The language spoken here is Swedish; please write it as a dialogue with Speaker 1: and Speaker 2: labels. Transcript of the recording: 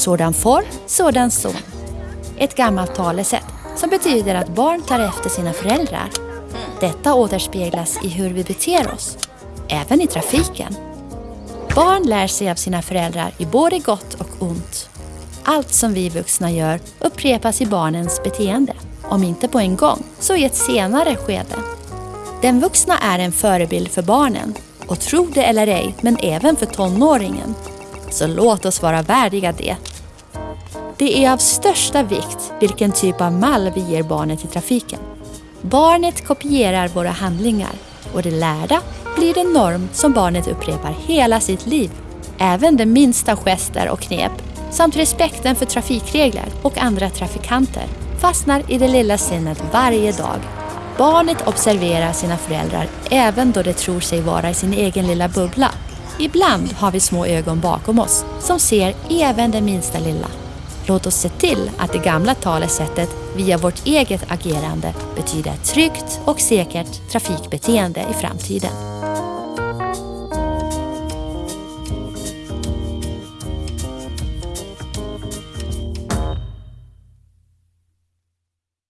Speaker 1: Sådan får, sådan son. Ett gammalt talesätt som betyder att barn tar efter sina föräldrar. Detta återspeglas i hur vi beter oss, även i trafiken. Barn lär sig av sina föräldrar i både gott och ont. Allt som vi vuxna gör upprepas i barnens beteende. Om inte på en gång, så i ett senare skede. Den vuxna är en förebild för barnen och tro det eller ej, men även för tonåringen. Så låt oss vara värdiga det. Det är av största vikt vilken typ av mall vi ger barnet i trafiken. Barnet kopierar våra handlingar och det lärda blir en norm som barnet upprepar hela sitt liv. Även de minsta gester och knep samt respekten för trafikregler och andra trafikanter fastnar i det lilla sinnet varje dag. Barnet observerar sina föräldrar även då de tror sig vara i sin egen lilla bubbla. Ibland har vi små ögon bakom oss som ser även det minsta lilla. Låt oss se till att det gamla talesättet via vårt eget agerande betyder ett tryggt och säkert trafikbeteende i framtiden.